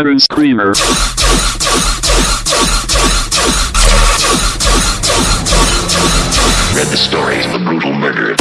Aaron Screamer. Read the stories of the brutal murder.